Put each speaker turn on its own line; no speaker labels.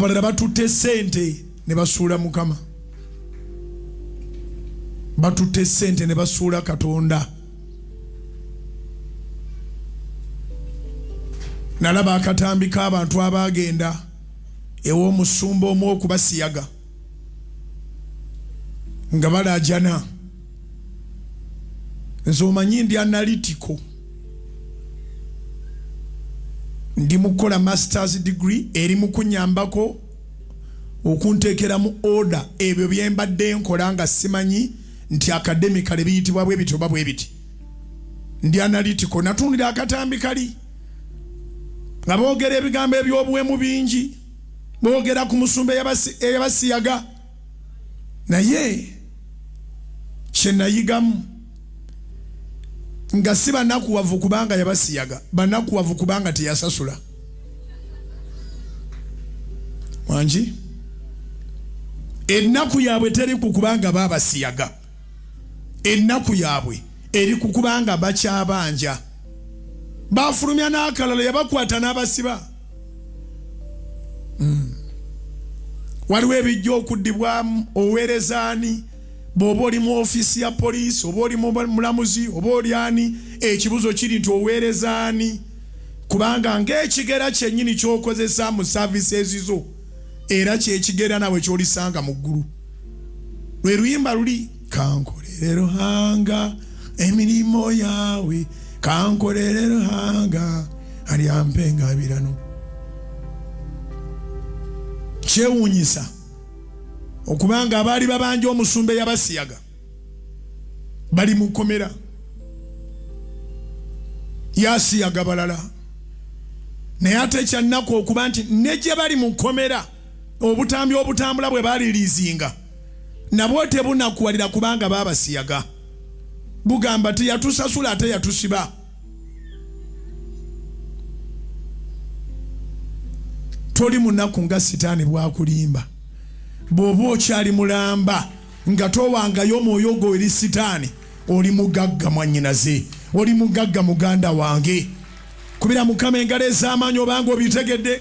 abalala batutte sente ne basuula mukama. Batutte sente ne basuula katonda. Nalaba akatambi k'abantu abagenda ew'omusumba omu okubasiyaga nga balajana nze omanyi ndi analytico ndi mukukola masters degree eri mu kunyambako okunteekera mu order. Ebyo byembadde nkola nga simanyi nti academicale biyitibwa bwe biti oba bwe biti. Ndi analytico natundira akatambi kali. Nga boogera ebigambo ebyobuwemu bingi boogera ku musumba eyabasi- eyabasiyaga. Naye kyenayigamu nga si banakuwavu kubanga yabasiyaga banakuwavu kubanga teyasasula. Wangi ennaku yaabwe teri ku kubanga babasiyaga ennaku yaabwe eri ku kubanga bakyabanja. Bafulumya n'akalala yabakwata n'abasiba. Mm. waliwo ebijja okuddibwamu oweerezaani bw'oba oli mu ofiisi ya poliisi oba oli mu mulamuzi oba oli ani ekibuzo kiri nti oweerezaani kubanga ng'ekigera kyennyini ky'okozesa mu saavisi zo era kyekigera nawe ky'olisanga mu ggulu. Lwe luyimba luli kankolere ruhanga emirimu yawe kankolere ruhanga alyampengaabirano kyewuunyisa okubanga abaali babanja omusumba eyabasiyaga bali mu kkomera. Yasiyaga balala. Naye ate kyannaku okuba nti ne gye bali mu kkomera obutambi obutambula bwe baliriizinga nabwo tebunakuwalira kubanga babasiyaga bugamba teyatusasula ate yatusiba. Toli munaku nga sitaani bwakulimba bw'oba okyali mulamba nga towangayo omwoyo gwo eri sitaani oli mugagga mwannyinaze oli mugagga muganda wange. Kubira mukama engalo ez'amaanyi obanga obitegedde